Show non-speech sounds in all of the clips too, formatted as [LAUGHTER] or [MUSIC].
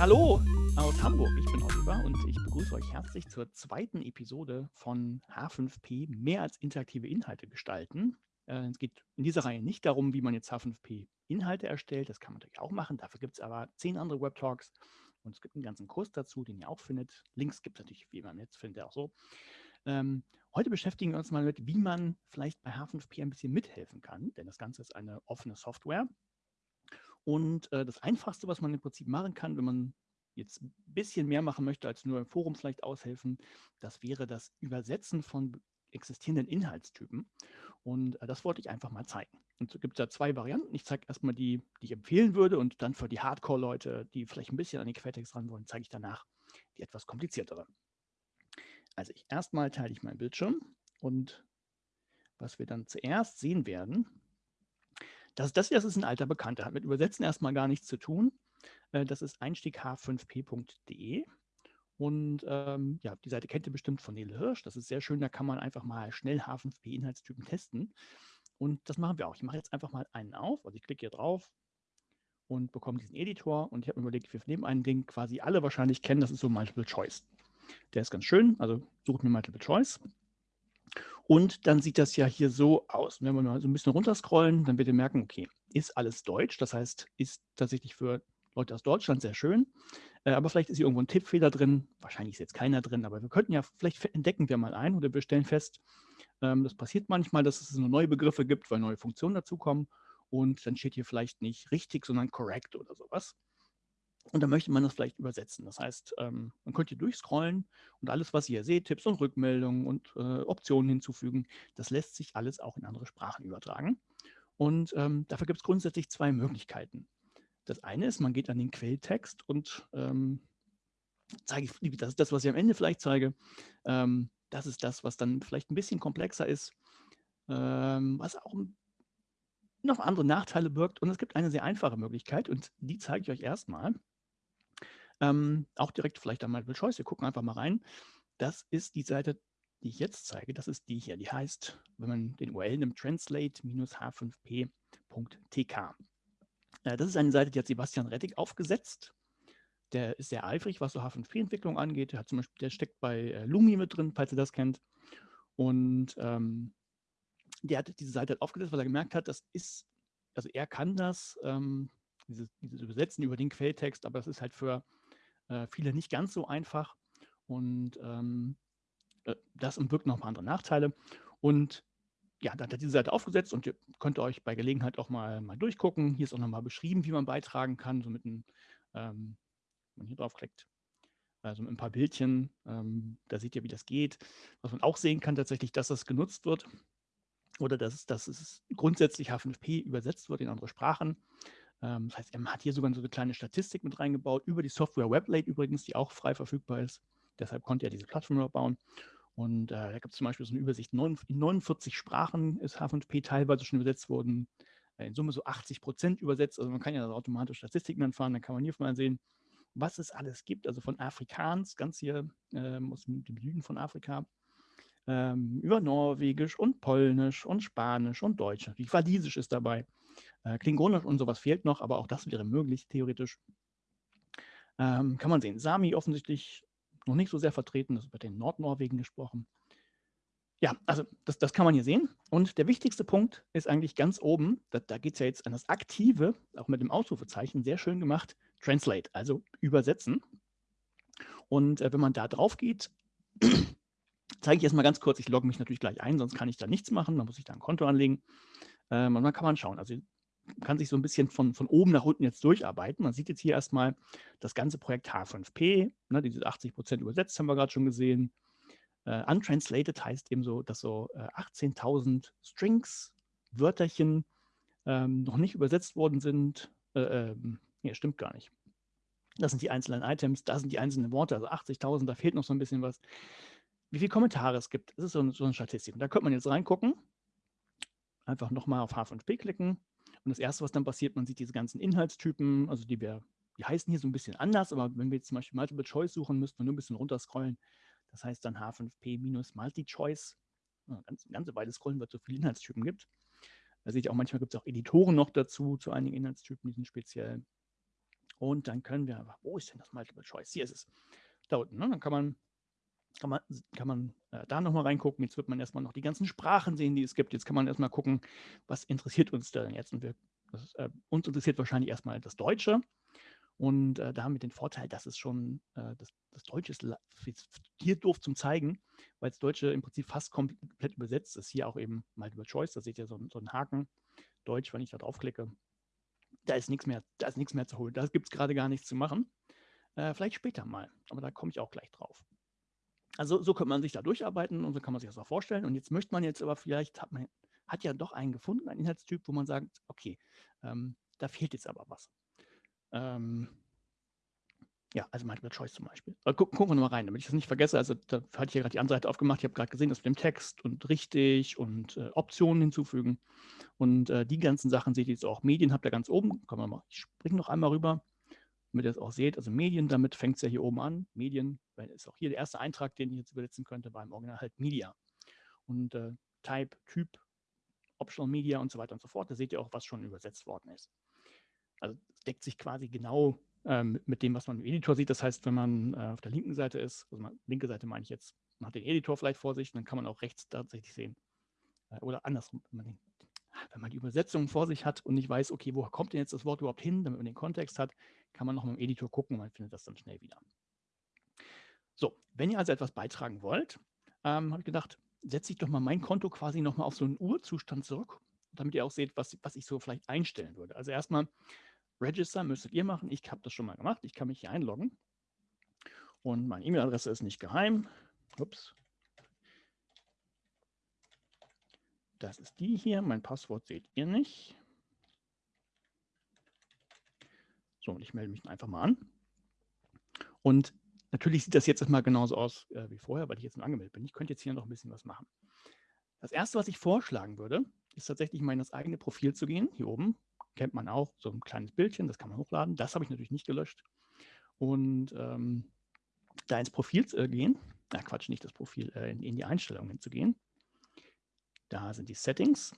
Hallo aus Hamburg, ich bin Oliver und ich begrüße euch herzlich zur zweiten Episode von H5P mehr als interaktive Inhalte gestalten. Äh, es geht in dieser Reihe nicht darum, wie man jetzt H5P Inhalte erstellt, das kann man natürlich auch machen, dafür gibt es aber zehn andere Web-Talks und es gibt einen ganzen Kurs dazu, den ihr auch findet. Links gibt es natürlich wie im Netz, findet auch so. Ähm, heute beschäftigen wir uns mal mit, wie man vielleicht bei H5P ein bisschen mithelfen kann, denn das Ganze ist eine offene Software. Und äh, das Einfachste, was man im Prinzip machen kann, wenn man jetzt ein bisschen mehr machen möchte, als nur im Forum vielleicht aushelfen, das wäre das Übersetzen von existierenden Inhaltstypen. Und äh, das wollte ich einfach mal zeigen. Und so gibt es da zwei Varianten. Ich zeige erstmal die, die ich empfehlen würde und dann für die Hardcore-Leute, die vielleicht ein bisschen an den Quelltext ran wollen, zeige ich danach die etwas kompliziertere. Also ich erstmal teile ich meinen Bildschirm und was wir dann zuerst sehen werden, das, das, das ist ein alter Bekannter, hat mit Übersetzen erstmal gar nichts zu tun. Äh, das ist einstieg-h5p.de. Und ähm, ja, die Seite kennt ihr bestimmt von Nele Hirsch. Das ist sehr schön, da kann man einfach mal schnell H5P-Inhaltstypen testen. Und das machen wir auch. Ich mache jetzt einfach mal einen auf. Also ich klicke hier drauf und bekomme diesen Editor. Und ich habe mir überlegt, wir nehmen einen, den quasi alle wahrscheinlich kennen. Das ist so Multiple Choice. Der ist ganz schön. Also sucht mir Multiple Choice. Und dann sieht das ja hier so aus. wenn wir mal so ein bisschen runterscrollen, dann werdet ihr merken, okay, ist alles Deutsch. Das heißt, ist tatsächlich für Leute aus Deutschland sehr schön. Äh, aber vielleicht ist hier irgendwo ein Tippfehler drin. Wahrscheinlich ist jetzt keiner drin, aber wir könnten ja, vielleicht entdecken wir mal ein oder wir stellen fest, ähm, das passiert manchmal, dass es nur neue Begriffe gibt, weil neue Funktionen dazukommen. Und dann steht hier vielleicht nicht richtig, sondern correct oder sowas. Und dann möchte man das vielleicht übersetzen. Das heißt, ähm, man könnte hier durchscrollen und alles, was ihr hier seht, Tipps und Rückmeldungen und äh, Optionen hinzufügen, das lässt sich alles auch in andere Sprachen übertragen. Und ähm, dafür gibt es grundsätzlich zwei Möglichkeiten. Das eine ist, man geht an den Quelltext und ähm, zeige das ist das, was ich am Ende vielleicht zeige. Ähm, das ist das, was dann vielleicht ein bisschen komplexer ist, ähm, was auch noch andere Nachteile birgt. Und es gibt eine sehr einfache Möglichkeit und die zeige ich euch erstmal. Ähm, auch direkt vielleicht an Multiple Choice. Wir gucken einfach mal rein. Das ist die Seite, die ich jetzt zeige. Das ist die hier. Die heißt, wenn man den URL nimmt, translate-h5p.tk. Äh, das ist eine Seite, die hat Sebastian Rettig aufgesetzt. Der ist sehr eifrig, was so H5P-Entwicklung angeht. Der, hat zum Beispiel, der steckt bei äh, Lumi mit drin, falls ihr das kennt. Und ähm, der hat diese Seite halt aufgesetzt, weil er gemerkt hat, das ist, also er kann das, ähm, dieses, dieses Übersetzen über den Quelltext, aber das ist halt für äh, viele nicht ganz so einfach und ähm, äh, das noch ein paar andere Nachteile. Und ja, da hat diese Seite aufgesetzt und ihr könnt euch bei Gelegenheit auch mal, mal durchgucken. Hier ist auch nochmal beschrieben, wie man beitragen kann, so mit einem, ähm, wenn man hier draufklickt, also mit ein paar Bildchen, ähm, da seht ihr, wie das geht. Was man auch sehen kann, tatsächlich, dass das genutzt wird oder dass, dass es grundsätzlich H5P übersetzt wird in andere Sprachen. Ähm, das heißt, er hat hier sogar so eine kleine Statistik mit reingebaut, über die Software WebLate übrigens, die auch frei verfügbar ist. Deshalb konnte er diese Plattform bauen. Und äh, da gibt es zum Beispiel so eine Übersicht, in 49 Sprachen ist H5P teilweise schon übersetzt worden, äh, in Summe so 80 Prozent übersetzt. Also man kann ja automatisch Statistiken anfahren, dann kann man hier mal sehen, was es alles gibt. Also von Afrikaans, ganz hier ähm, aus dem Süden von Afrika, ähm, über Norwegisch und Polnisch und Spanisch und Deutsch. Natürlich Walisisch ist dabei. Äh, Klingonisch und sowas fehlt noch, aber auch das wäre möglich, theoretisch. Ähm, kann man sehen. Sami offensichtlich noch nicht so sehr vertreten, das wird in Nordnorwegen gesprochen. Ja, also das, das kann man hier sehen. Und der wichtigste Punkt ist eigentlich ganz oben, da, da geht es ja jetzt an das Aktive, auch mit dem Ausrufezeichen, sehr schön gemacht, Translate, also übersetzen. Und äh, wenn man da drauf geht, zeige ich erstmal ganz kurz, ich logge mich natürlich gleich ein, sonst kann ich da nichts machen, dann muss ich da ein Konto anlegen. Ähm, und dann kann man schauen. Also kann sich so ein bisschen von, von oben nach unten jetzt durcharbeiten. Man sieht jetzt hier erstmal das ganze Projekt H5P, ne, diese 80 Prozent übersetzt haben wir gerade schon gesehen. Uh, untranslated heißt eben so, dass so äh, 18.000 Strings, Wörterchen ähm, noch nicht übersetzt worden sind. Äh, ähm, nee, stimmt gar nicht. Das sind die einzelnen Items, da sind die einzelnen Worte, also 80.000, da fehlt noch so ein bisschen was. Wie viele Kommentare es gibt, das ist so, so eine Statistik. Und da könnte man jetzt reingucken. Einfach nochmal auf H5P klicken und das Erste, was dann passiert, man sieht diese ganzen Inhaltstypen, also die wir, die heißen hier so ein bisschen anders, aber wenn wir jetzt zum Beispiel Multiple Choice suchen, müssten wir nur ein bisschen runterscrollen. Das heißt dann H5P-Multi-Choice. Ganz, eine ganze Weile scrollen, weil es so viele Inhaltstypen gibt. Da seht ihr auch, manchmal gibt es auch Editoren noch dazu, zu einigen Inhaltstypen, die sind speziell. Und dann können wir einfach, wo ist denn das Multiple Choice? Hier ist es. Da unten. Ne? Dann kann man, kann man, kann man äh, da nochmal reingucken. Jetzt wird man erstmal noch die ganzen Sprachen sehen, die es gibt. Jetzt kann man erstmal gucken, was interessiert uns denn jetzt. Und wir, das, äh, uns interessiert wahrscheinlich erstmal das Deutsche. Und äh, da haben wir den Vorteil, dass es schon, äh, das, das Deutsche ist hier doof zum Zeigen, weil das Deutsche im Prinzip fast komplett übersetzt ist. Hier auch eben Multiple Choice, da seht ihr so, so einen Haken. Deutsch, wenn ich da draufklicke, da ist nichts mehr, da ist nichts mehr zu holen. Da gibt es gerade gar nichts zu machen. Äh, vielleicht später mal, aber da komme ich auch gleich drauf. Also so könnte man sich da durcharbeiten und so kann man sich das auch vorstellen. Und jetzt möchte man jetzt aber vielleicht, hat man hat ja doch einen gefunden, einen Inhaltstyp, wo man sagt, okay, ähm, da fehlt jetzt aber was. Ähm, ja, also Multiple Choice zum Beispiel. Aber gucken, gucken wir nochmal rein, damit ich das nicht vergesse. Also da hatte ich ja gerade die andere Seite aufgemacht. Ich habe gerade gesehen, dass mit dem Text und richtig und äh, Optionen hinzufügen. Und äh, die ganzen Sachen seht ihr jetzt auch. Medien habt ihr ganz oben. Kommen wir mal. Ich springe noch einmal rüber, damit ihr es auch seht. Also Medien, damit fängt es ja hier oben an. Medien, weil ist auch hier der erste Eintrag, den ich jetzt übersetzen könnte, war im Original halt Media. Und äh, Type, Typ, Optional Media und so weiter und so fort. Da seht ihr auch, was schon übersetzt worden ist. Also deckt sich quasi genau ähm, mit dem, was man im Editor sieht. Das heißt, wenn man äh, auf der linken Seite ist, also man, linke Seite meine ich jetzt, man hat den Editor vielleicht vor sich, dann kann man auch rechts tatsächlich sehen. Äh, oder andersrum, wenn man, den, wenn man die Übersetzung vor sich hat und nicht weiß, okay, wo kommt denn jetzt das Wort überhaupt hin, damit man den Kontext hat, kann man noch mit dem Editor gucken und man findet das dann schnell wieder. So, wenn ihr also etwas beitragen wollt, ähm, habe ich gedacht, setze ich doch mal mein Konto quasi nochmal auf so einen Urzustand zurück, damit ihr auch seht, was, was ich so vielleicht einstellen würde. Also erstmal Register müsstet ihr machen. Ich habe das schon mal gemacht. Ich kann mich hier einloggen. Und meine E-Mail-Adresse ist nicht geheim. Ups. Das ist die hier. Mein Passwort seht ihr nicht. So, und ich melde mich einfach mal an. Und natürlich sieht das jetzt erstmal genauso aus äh, wie vorher, weil ich jetzt nur angemeldet bin. Ich könnte jetzt hier noch ein bisschen was machen. Das erste, was ich vorschlagen würde, ist tatsächlich mal in das eigene Profil zu gehen. Hier oben kennt man auch, so ein kleines Bildchen, das kann man hochladen. Das habe ich natürlich nicht gelöscht. Und ähm, da ins Profil äh, gehen, na Quatsch, nicht das Profil, äh, in, in, die Einstellungen zu gehen. Da sind die Settings.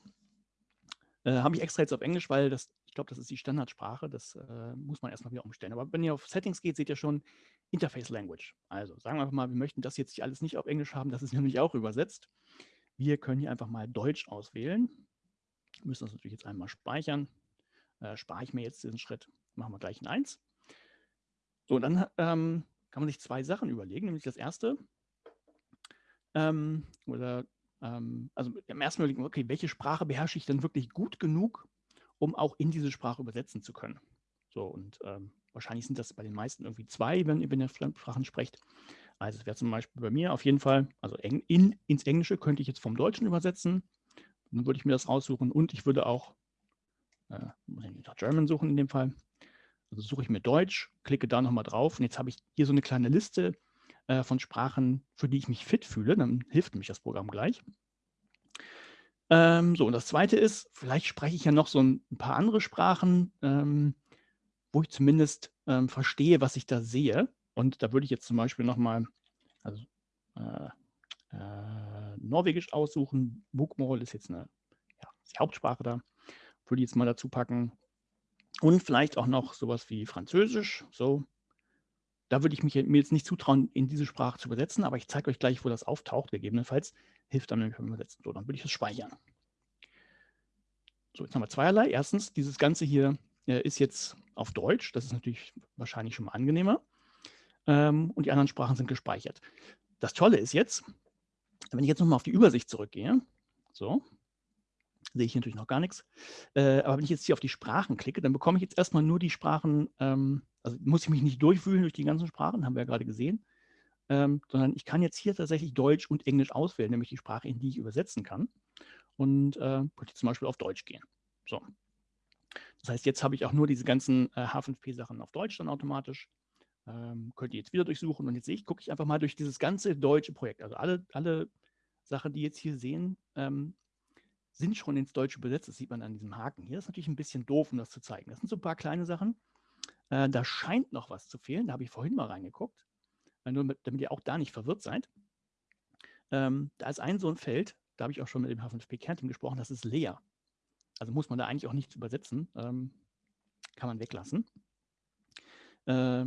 Äh, habe ich extra jetzt auf Englisch, weil das, ich glaube, das ist die Standardsprache. Das äh, muss man erstmal wieder umstellen. Aber wenn ihr auf Settings geht, seht ihr schon Interface Language. Also sagen wir einfach mal, wir möchten das jetzt alles nicht auf Englisch haben, das ist [LAUGHS] nämlich auch übersetzt. Wir können hier einfach mal Deutsch auswählen. Wir müssen das natürlich jetzt einmal speichern äh, spare ich mir jetzt diesen Schritt. Machen wir gleich ein 1. So, dann ähm, kann man sich zwei Sachen überlegen, nämlich das erste, ähm, oder ähm, also im ersten überlegen, okay, welche Sprache beherrsche ich denn wirklich gut genug, um auch in diese Sprache übersetzen zu können? So, und ähm, wahrscheinlich sind das bei den meisten irgendwie zwei, wenn, ihr Fremdsprachen sprecht. Also es wäre zum Beispiel bei mir auf jeden Fall, also in, ins Englische könnte ich jetzt vom Deutschen übersetzen. Dann würde ich mir das raussuchen und ich würde auch äh, muss ich nach German suchen in dem Fall. Also suche ich mir Deutsch, klicke da nochmal drauf und jetzt habe ich hier so eine kleine Liste äh, von Sprachen, für die ich mich fit fühle. Dann hilft mich das Programm gleich. Ähm, so, und das zweite ist, vielleicht spreche ich ja noch so ein, ein paar andere Sprachen, ähm, wo ich zumindest ähm, verstehe, was ich da sehe. Und da würde ich jetzt zum Beispiel nochmal also, äh, äh, Norwegisch aussuchen. Bokmål ist jetzt eine ja, die Hauptsprache da würde ich jetzt mal dazu packen. Und vielleicht auch noch sowas wie Französisch. So, da würde ich mich, mir jetzt nicht zutrauen, in diese Sprache zu übersetzen, aber ich zeige euch gleich, wo das auftaucht, gegebenenfalls. Hilft dann nämlich beim Übersetzen. So, dann würde ich es speichern. So, jetzt haben wir zweierlei. Erstens, dieses Ganze hier äh, ist jetzt auf Deutsch. Das ist natürlich wahrscheinlich schon mal angenehmer. Ähm, und die anderen Sprachen sind gespeichert. Das Tolle ist jetzt, wenn ich jetzt nochmal auf die Übersicht zurückgehe, so, sehe ich natürlich noch gar nichts. Äh, aber wenn ich jetzt hier auf die Sprachen klicke, dann bekomme ich jetzt erstmal nur die Sprachen, ähm, also muss ich mich nicht durchwühlen durch die ganzen Sprachen, haben wir ja gerade gesehen, ähm, sondern ich kann jetzt hier tatsächlich Deutsch und Englisch auswählen, nämlich die Sprache, in die ich übersetzen kann. Und äh, könnte zum Beispiel auf Deutsch gehen. So. Das heißt, jetzt habe ich auch nur diese ganzen äh, H5P-Sachen auf Deutsch dann automatisch. Ähm, könnt ihr jetzt wieder durchsuchen und jetzt sehe ich, gucke ich einfach mal durch dieses ganze deutsche Projekt. Also alle, alle Sachen, die jetzt hier sehen, ähm, sind schon ins Deutsche übersetzt. Das sieht man an diesem Haken hier. Das ist natürlich ein bisschen doof, um das zu zeigen. Das sind so ein paar kleine Sachen. Äh, da scheint noch was zu fehlen. Da habe ich vorhin mal reingeguckt, nur mit, damit ihr auch da nicht verwirrt seid. Ähm, da ist ein so ein Feld, da habe ich auch schon mit dem H5P-Kernteam gesprochen, das ist leer. Also muss man da eigentlich auch nichts übersetzen. Ähm, kann man weglassen. Äh,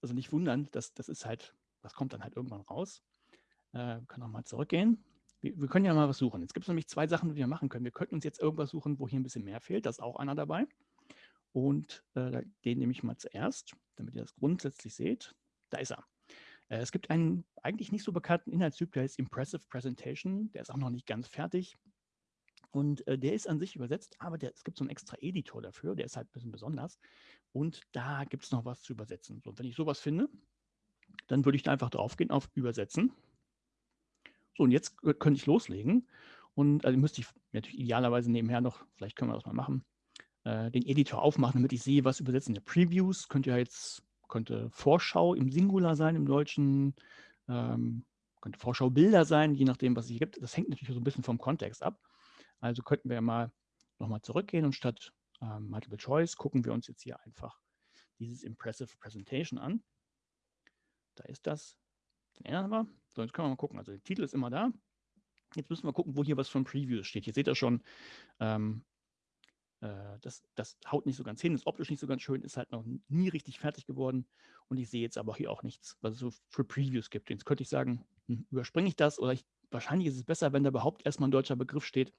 also nicht wundern, das, das ist halt, das kommt dann halt irgendwann raus. Äh, wir können nochmal zurückgehen. Wir, wir, können ja mal was suchen. Jetzt gibt es nämlich zwei Sachen, die wir machen können. Wir könnten uns jetzt irgendwas suchen, wo hier ein bisschen mehr fehlt. Da ist auch einer dabei. Und äh, den nehme ich mal zuerst, damit ihr das grundsätzlich seht. Da ist er. Äh, es gibt einen eigentlich nicht so bekannten Inhaltstyp, der heißt Impressive Presentation. Der ist auch noch nicht ganz fertig. Und äh, der ist an sich übersetzt, aber der, es gibt so einen extra Editor dafür, der ist halt ein bisschen besonders. Und da gibt es noch was zu übersetzen. Und wenn ich sowas finde, dann würde ich da einfach draufgehen auf Übersetzen. So, und jetzt könnte ich loslegen. Und also müsste ich natürlich idealerweise nebenher noch, vielleicht können wir das mal machen, äh, den Editor aufmachen, damit ich sehe, was übersetzen. Previews könnte ja jetzt, könnte Vorschau im Singular sein im Deutschen, ähm, könnte Vorschau Bilder sein, je nachdem, was es hier gibt. Das hängt natürlich so ein bisschen vom Kontext ab. Also könnten wir mal nochmal zurückgehen und statt ähm, Multiple Choice gucken wir uns jetzt hier einfach dieses Impressive Presentation an. Da ist das. Den ändern wir. So, jetzt können wir mal gucken. Also der Titel ist immer da. Jetzt müssen wir gucken, wo hier was von Previews steht. Hier seht ihr schon, ähm, äh, das, das haut nicht so ganz hin, ist optisch nicht so ganz schön, ist halt noch nie richtig fertig geworden. Und ich sehe jetzt aber hier auch nichts, was es so für Previews gibt. Jetzt könnte ich sagen, hm, überspringe ich das oder ich, wahrscheinlich ist es besser, wenn da überhaupt erstmal ein deutscher Begriff steht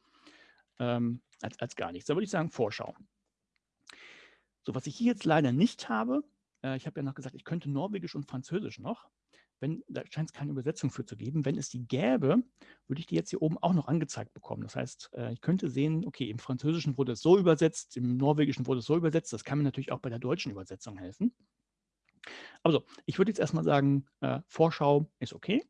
ähm, als, als gar nichts. Da würde ich sagen, Vorschau. So, was ich hier jetzt leider nicht habe, äh, ich habe ja noch gesagt, ich könnte Norwegisch und Französisch noch. Wenn, da scheint es keine Übersetzung für zu geben. Wenn es die gäbe, würde ich die jetzt hier oben auch noch angezeigt bekommen. Das heißt, äh, ich könnte sehen, okay, im Französischen wurde es so übersetzt, im Norwegischen wurde es so übersetzt. Das kann mir natürlich auch bei der deutschen Übersetzung helfen. Also, ich würde jetzt erstmal sagen, äh, Vorschau ist okay.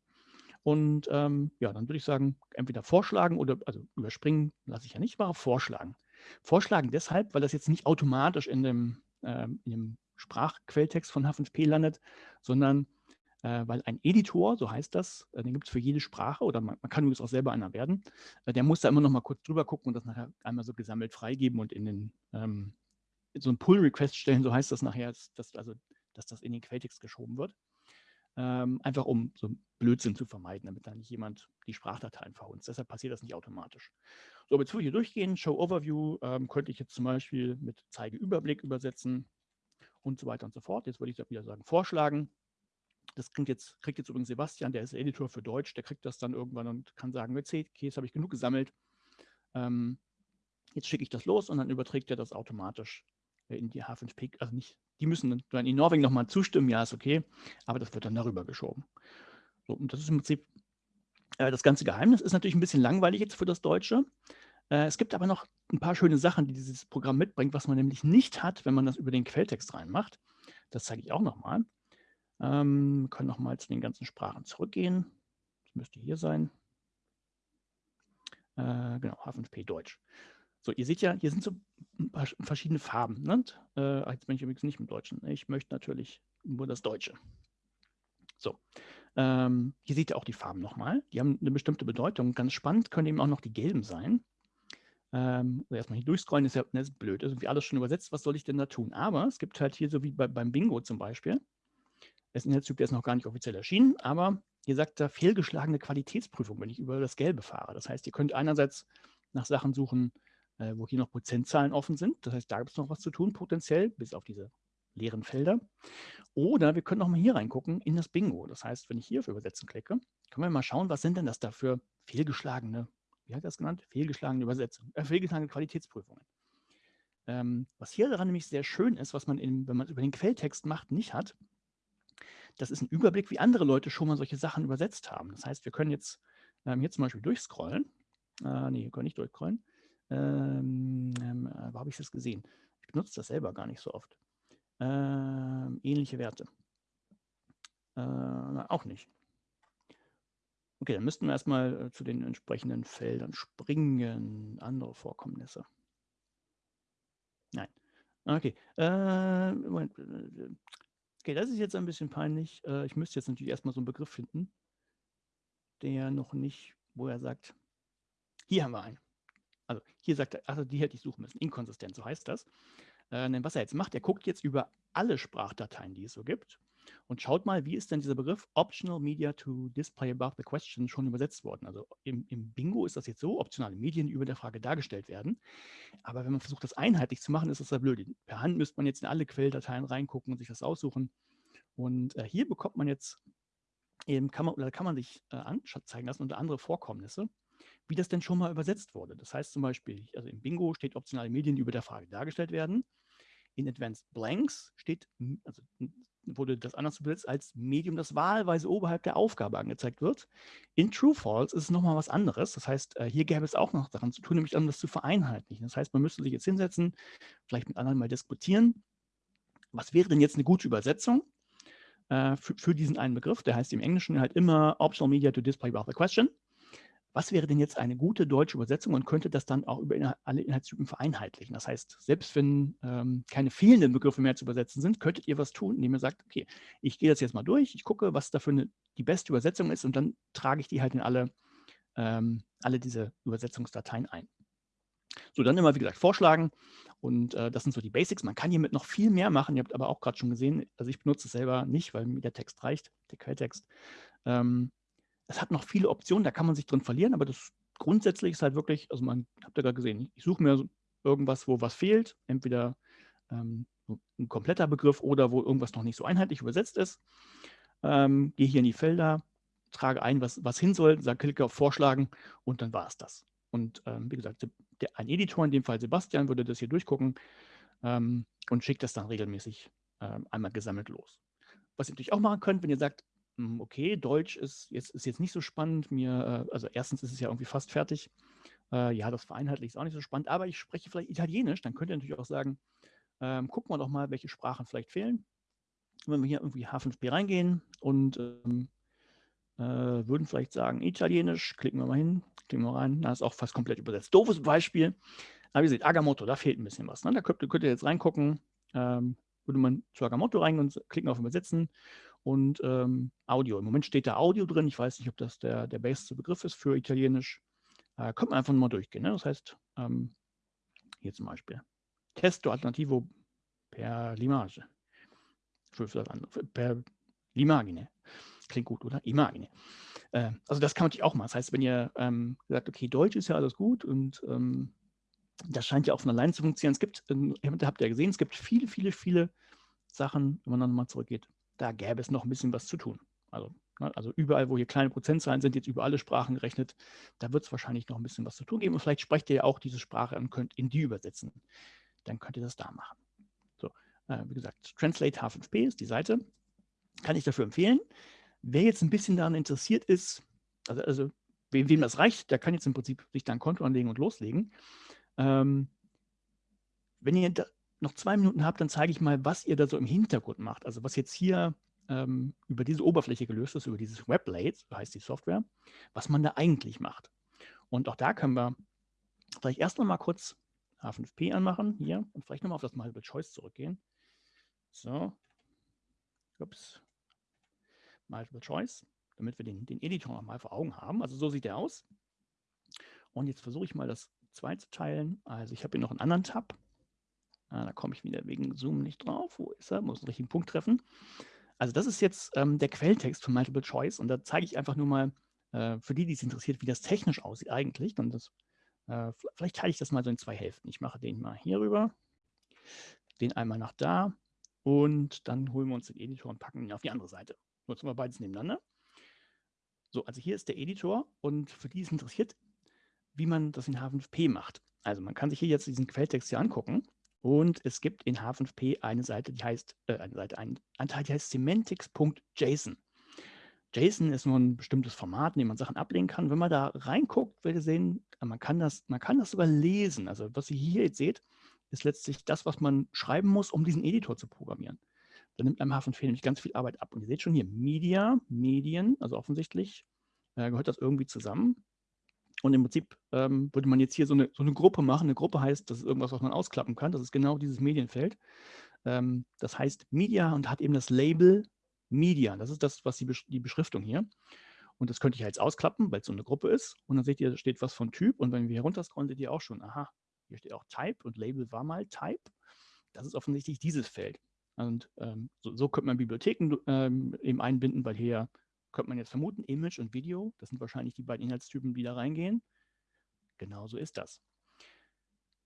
Und ähm, ja, dann würde ich sagen, entweder vorschlagen oder, also überspringen lasse ich ja nicht, aber vorschlagen. Vorschlagen deshalb, weil das jetzt nicht automatisch in dem, äh, in dem Sprachquelltext von H5P landet, sondern äh, weil ein Editor, so heißt das, äh, den gibt es für jede Sprache oder man, man kann übrigens auch selber einer werden, äh, der muss da immer noch mal kurz drüber gucken und das nachher einmal so gesammelt freigeben und in den ähm, so ein Pull-Request stellen, so heißt das nachher, dass, also, dass das in den Quelltext geschoben wird ähm, einfach um so Blödsinn zu vermeiden, damit da nicht jemand die Sprachdateien verhunzt. Deshalb passiert das nicht automatisch. So, jetzt würde ich hier durchgehen. Show Overview ähm, könnte ich jetzt zum Beispiel mit Zeige Überblick übersetzen und so weiter und so fort. Jetzt würde ich wieder sagen, vorschlagen. Das kriegt jetzt, kriegt jetzt übrigens Sebastian, der ist Editor für Deutsch, der kriegt das dann irgendwann und kann sagen, okay, jetzt habe ich genug gesammelt. Ähm, jetzt schicke ich das los und dann überträgt er das automatisch in die H5P, also nicht, die müssen dann in Norwegen nochmal zustimmen, ja, ist okay, aber das wird dann darüber geschoben. So, und das ist im Prinzip äh, das ganze Geheimnis. Ist natürlich ein bisschen langweilig jetzt für das Deutsche. Äh, es gibt aber noch ein paar schöne Sachen, die dieses Programm mitbringt, was man nämlich nicht hat, wenn man das über den Quelltext reinmacht. Das zeige ich auch nochmal. Ähm, wir können nochmal zu den ganzen Sprachen zurückgehen. Das müsste hier sein. Äh, genau, H5P Deutsch. So, ihr seht ja, hier sind so verschiedene Farben. Ne? Äh, jetzt bin ich übrigens nicht im Deutschen. Ich möchte natürlich nur das Deutsche. So, ähm, hier seht ihr auch die Farben nochmal. Die haben eine bestimmte Bedeutung. Ganz spannend können eben auch noch die gelben sein. Ähm, also erstmal hier durchscrollen ist ja ne, ist blöd. Ist irgendwie alles schon übersetzt. Was soll ich denn da tun? Aber es gibt halt hier so wie bei, beim Bingo zum Beispiel. Ist ein Inhaltstyp, der ist noch gar nicht offiziell erschienen, aber hier sagt da fehlgeschlagene Qualitätsprüfung, wenn ich über das Gelbe fahre. Das heißt, ihr könnt einerseits nach Sachen suchen, äh, wo hier noch Prozentzahlen offen sind. Das heißt, da gibt es noch was zu tun, potenziell, bis auf diese leeren Felder. Oder wir können auch mal hier reingucken in das Bingo. Das heißt, wenn ich hier auf Übersetzen klicke, können wir mal schauen, was sind denn das da für fehlgeschlagene, wie hat das genannt? Fehlgeschlagene Übersetzungen, äh, fehlgeschlagene Qualitätsprüfungen. Ähm, was hier daran nämlich sehr schön ist, was man, in, wenn man es über den Quelltext macht, nicht hat, das ist ein Überblick, wie andere Leute schon mal solche Sachen übersetzt haben. Das heißt, wir können jetzt ähm, hier zum Beispiel durchscrollen. Äh, nee, wir können nicht durchscrollen. Ähm, ähm, äh, wo habe ich das gesehen? Ich benutze das selber gar nicht so oft. Ähm, ähnliche Werte. Äh, auch nicht. Okay, dann müssten wir erstmal äh, zu den entsprechenden Feldern springen. Andere Vorkommnisse. Nein. Okay. Äh, Moment. Okay, das ist jetzt ein bisschen peinlich. Äh, ich müsste jetzt natürlich erstmal so einen Begriff finden, der noch nicht, wo er sagt, hier haben wir einen. Also hier sagt er, also die hätte ich suchen müssen, inkonsistent, so heißt das. Äh, denn was er jetzt macht, er guckt jetzt über alle Sprachdateien, die es so gibt und schaut mal, wie ist denn dieser Begriff Optional Media to Display Above the Question schon übersetzt worden. Also im, im Bingo ist das jetzt so, optionale Medien, die über der Frage dargestellt werden. Aber wenn man versucht, das einheitlich zu machen, ist das ja blöd. Per Hand müsste man jetzt in alle Quelldateien reingucken und sich das aussuchen. Und äh, hier bekommt man jetzt eben, kann man, oder kann man sich äh, anzeigen lassen unter andere Vorkommnisse, wie das denn schon mal übersetzt wurde. Das heißt zum Beispiel, also im Bingo steht optionale Medien, die über der Frage dargestellt werden. In Advanced Blanks steht, also wurde das anders übersetzt als Medium, das wahlweise oberhalb der Aufgabe angezeigt wird. In True False ist es nochmal was anderes. Das heißt, äh, hier gäbe es auch noch daran zu tun, nämlich das zu vereinheitlichen. Das heißt, man müsste sich jetzt hinsetzen, vielleicht mit anderen mal diskutieren. Was wäre denn jetzt eine gute Übersetzung äh, für, diesen einen Begriff? Der heißt im Englischen halt immer Optional Media to Display above the Question was wäre denn jetzt eine gute deutsche Übersetzung und könnte das dann auch über alle Inhaltstypen vereinheitlichen? Das heißt, selbst wenn ähm, keine fehlenden Begriffe mehr zu übersetzen sind, könntet ihr was tun, indem ihr sagt, okay, ich gehe das jetzt mal durch, ich gucke, was dafür eine, die beste Übersetzung ist und dann trage ich die halt in alle, ähm, alle diese Übersetzungsdateien ein. So, dann immer, wie gesagt, vorschlagen und äh, das sind so die Basics. Man kann hiermit noch viel mehr machen. Ihr habt aber auch gerade schon gesehen, also ich benutze es selber nicht, weil mir der Text reicht, der Quelltext. Ähm, es hat noch viele Optionen, da kann man sich drin verlieren, aber das grundsätzlich ist halt wirklich, also man, habt ihr gerade gesehen, ich suche mir irgendwas, wo was fehlt, entweder ähm, ein kompletter Begriff oder wo irgendwas noch nicht so einheitlich übersetzt ist. Ähm, gehe hier in die Felder, trage ein, was, was hin soll, sage, klicke auf Vorschlagen und dann war es das. Und ähm, wie gesagt, der, ein Editor, in dem Fall Sebastian, würde das hier durchgucken ähm, und schickt das dann regelmäßig ähm, einmal gesammelt los. Was ihr natürlich auch machen könnt, wenn ihr sagt, okay, Deutsch ist jetzt, ist jetzt nicht so spannend. Mir, äh, also erstens ist es ja irgendwie fast fertig. Äh, ja, das vereinheitlich ist auch nicht so spannend, aber ich spreche vielleicht Italienisch, dann könnt ihr natürlich auch sagen, ähm, gucken wir doch mal, welche Sprachen vielleicht fehlen. Wenn wir hier irgendwie H5P reingehen und ähm, äh, würden vielleicht sagen, Italienisch, klicken wir mal hin, klicken wir rein, da ist auch fast komplett übersetzt. Doofes Beispiel, aber ihr seht, Agamotto, da fehlt ein bisschen was. Ne? Da könnt, könnt, ihr jetzt reingucken, ähm, würde man zu Agamotto rein und klicken auf Übersetzen und ähm, Audio. Im Moment steht da Audio drin. Ich weiß nicht, ob das der, der beste Begriff ist für Italienisch. Äh, könnte man einfach mal durchgehen. Ne? Das heißt, ähm, hier zum Beispiel Testo Alternativo per Limage. Für, für das andere. Per Limagine. Klingt gut, oder? Imagine. Äh, also das kann man natürlich auch mal. Das heißt, wenn ihr ähm, sagt, okay, Deutsch ist ja alles gut und ähm, das scheint ja auch von allein zu funktionieren. Es gibt, habt ihr ja gesehen, es gibt viele, viele, viele Sachen, wenn man dann mal zurückgeht, da gäbe es noch ein bisschen was zu tun. Also, ne, also überall, wo hier kleine Prozentzahlen sind, jetzt über alle Sprachen gerechnet, da wird es wahrscheinlich noch ein bisschen was zu tun geben. Und vielleicht sprecht ihr ja auch diese Sprache und könnt in die übersetzen. Dann könnt ihr das da machen. So, äh, wie gesagt, Translate H5P ist die Seite. Kann ich dafür empfehlen. Wer jetzt ein bisschen daran interessiert ist, also, also wem, wem das reicht, der kann jetzt im Prinzip sich da ein Konto anlegen und loslegen. Ähm, wenn ihr noch zwei Minuten habt, dann zeige ich mal, was ihr da so im Hintergrund macht. Also was jetzt hier ähm, über diese Oberfläche gelöst ist, über dieses WebLate, so heißt die Software, was man da eigentlich macht. Und auch da können wir vielleicht erst noch mal kurz H5P anmachen, hier, und vielleicht nochmal auf das Multiple Choice zurückgehen. So, ups, Multiple Choice, damit wir den, den Editor nochmal vor Augen haben. Also so sieht der aus. Und jetzt versuche ich mal das zwei zu teilen. Also ich habe hier noch einen anderen Tab. Ah, da komme ich wieder wegen Zoom nicht drauf. Wo ist er? Muss einen richtigen Punkt treffen. Also das ist jetzt ähm, der Quelltext von Multiple Choice und da zeige ich einfach nur mal äh, für die, die es interessiert, wie das technisch aussieht eigentlich. Und das, äh, vielleicht teile ich das mal so in zwei Hälften. Ich mache den mal hier rüber, den einmal nach da und dann holen wir uns den Editor und packen ihn auf die andere Seite. Nutzen wir beides nebeneinander. So, also hier ist der Editor und für die es interessiert, wie man das in H5P macht. Also man kann sich hier jetzt diesen Quelltext hier angucken und es gibt in H5P eine Seite, die heißt, äh, eine Seite, einen Anteil, die heißt semantics.json. JSON ist nur ein bestimmtes Format, in dem man Sachen ablegen kann. Wenn man da reinguckt, werdet ihr sehen, äh, man kann, das, man kann das sogar lesen. Also was ihr hier jetzt seht, ist letztlich das, was man schreiben muss, um diesen Editor zu programmieren. Da nimmt einem H5P nämlich ganz viel Arbeit ab. Und ihr seht schon hier, Media, Medien, also offensichtlich äh, gehört das irgendwie zusammen. Und im Prinzip ähm, würde man jetzt hier so eine, so eine Gruppe machen. Eine Gruppe heißt, das ist irgendwas, was man ausklappen kann. Das ist genau dieses Medienfeld. Ähm, das heißt Media und hat eben das Label Media. Das ist das, was die, die Beschriftung hier. Und das könnte ich jetzt ausklappen, weil es so eine Gruppe ist. Und dann seht ihr, da steht was von Typ. Und wenn wir hier runterscrollen, seht ihr auch schon, aha, hier steht auch Type und Label war mal Type. Das ist offensichtlich dieses Feld. Und ähm, so, so, könnte man Bibliotheken ähm, eben einbinden, weil hier könnte man jetzt vermuten, Image und Video, das sind wahrscheinlich die beiden Inhaltstypen, die da reingehen. Genau so ist das.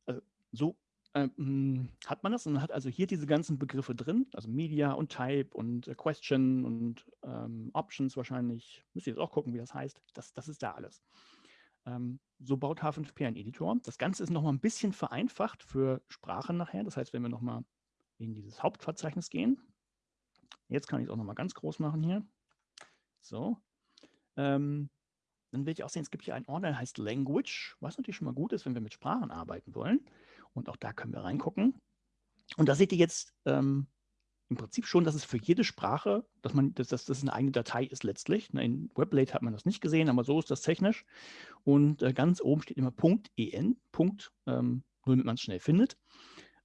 Also, so ähm, hat man das und hat also hier diese ganzen Begriffe drin, also Media und Type und äh, Question und ähm, Options wahrscheinlich. Müsst ihr jetzt auch gucken, wie das heißt. Das, das ist da alles. Ähm, so baut H5P ein Editor. Das Ganze ist nochmal ein bisschen vereinfacht für Sprachen nachher. Das heißt, wenn wir nochmal in dieses Hauptverzeichnis gehen, jetzt kann ich es auch nochmal ganz groß machen hier. So. Ähm, dann will ich auch sehen, es gibt hier einen Ordner, der heißt Language, was natürlich schon mal gut ist, wenn wir mit Sprachen arbeiten wollen. Und auch da können wir reingucken. Und da seht ihr jetzt ähm, im Prinzip schon, dass es für jede Sprache, dass man, dass, dass das eine eigene Datei ist letztlich. Ne, in WebLate hat man das nicht gesehen, aber so ist das technisch. Und äh, ganz oben steht immer .en, Punkt, ähm, nur damit man es schnell findet.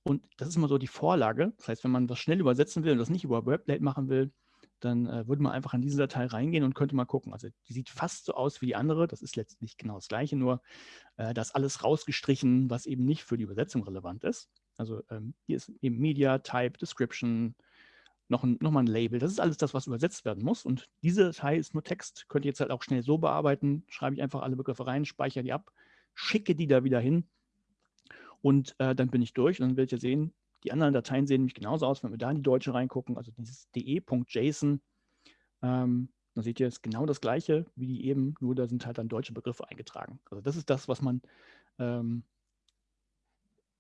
Und das ist immer so die Vorlage. Das heißt, wenn man was schnell übersetzen will und das nicht über WebLate machen will, dann äh, würde man einfach in diese Datei reingehen und könnte mal gucken. Also die sieht fast so aus wie die andere. Das ist letztlich genau das Gleiche, nur äh, das alles rausgestrichen, was eben nicht für die Übersetzung relevant ist. Also ähm, hier ist eben Media, Type, Description, noch, ein, noch mal ein Label. Das ist alles das, was übersetzt werden muss. Und diese Datei ist nur Text. Könnt ihr jetzt halt auch schnell so bearbeiten. Schreibe ich einfach alle Begriffe rein, speichere die ab, schicke die da wieder hin. Und äh, dann bin ich durch. Und dann werdet ihr sehen, die anderen Dateien sehen nämlich genauso aus, wenn wir da in die deutsche reingucken, also dieses de.json. Ähm, dann seht ihr, es genau das gleiche wie die eben, nur da sind halt dann deutsche Begriffe eingetragen. Also das ist das, was man ähm,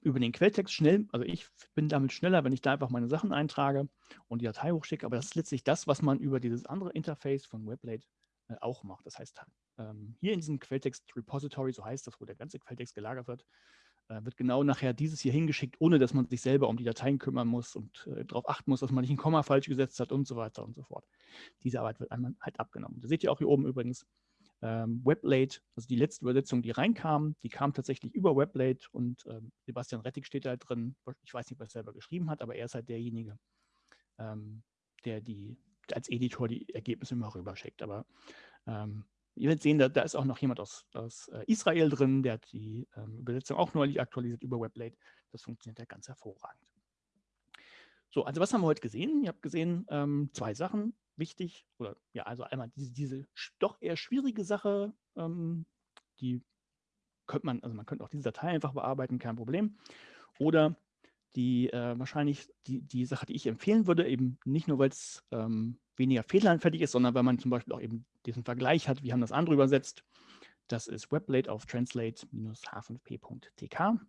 über den Quelltext schnell, also ich bin damit schneller, wenn ich da einfach meine Sachen eintrage und die Datei hochschicke, aber das ist letztlich das, was man über dieses andere Interface von Weblate äh, auch macht. Das heißt, ähm, hier in diesem Quelltext-Repository, so heißt das, wo der ganze Quelltext gelagert wird, wird genau nachher dieses hier hingeschickt, ohne dass man sich selber um die Dateien kümmern muss und äh, darauf achten muss, dass man nicht ein Komma falsch gesetzt hat und so weiter und so fort. Diese Arbeit wird einmal halt abgenommen. Da seht ihr auch hier oben übrigens ähm, Weblate, also die letzte Übersetzung, die reinkam, die kam tatsächlich über Weblate und ähm, Sebastian Rettig steht da drin. Ich weiß nicht, was er selber geschrieben hat, aber er ist halt derjenige, ähm, der die als Editor die Ergebnisse immer rüberschickt. Aber ähm, Ihr werdet sehen, da, da, ist auch noch jemand aus, aus äh, Israel drin, der hat die ähm, Übersetzung auch neulich aktualisiert über Weblate. Das funktioniert ja ganz hervorragend. So, also was haben wir heute gesehen? Ihr habt gesehen, ähm, zwei Sachen wichtig. Oder ja, also einmal diese, diese doch eher schwierige Sache, ähm, die könnte man, also man könnte auch diese Datei einfach bearbeiten, kein Problem. Oder die äh, wahrscheinlich die, die Sache, die ich empfehlen würde, eben nicht nur, weil es ähm, weniger fehleranfällig ist, sondern weil man zum Beispiel auch eben diesen Vergleich hat, wie haben das andere übersetzt. Das ist Weblate auf translate-h5p.tk.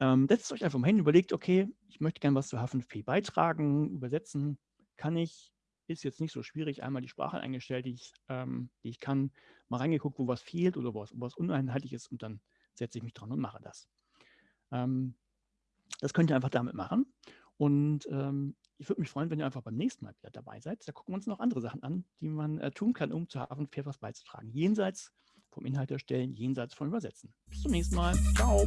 Ähm, setzt euch einfach mal hin, überlegt, okay, ich möchte gerne was zu H5p beitragen, übersetzen kann ich, ist jetzt nicht so schwierig, einmal die Sprache eingestellt, die ich, ähm, die ich kann, mal reingeguckt, wo was fehlt oder wo was, wo was uneinheitlich ist und dann setze ich mich dran und mache das. Ähm, das könnt ihr einfach damit machen. Und ähm, ich würde mich freuen, wenn ihr einfach beim nächsten Mal wieder dabei seid. Da gucken wir uns noch andere Sachen an, die man äh, tun kann, um zu Hafenpferd was beizutragen. Jenseits vom Inhalt erstellen, jenseits vom Übersetzen. Bis zum nächsten Mal. Ciao.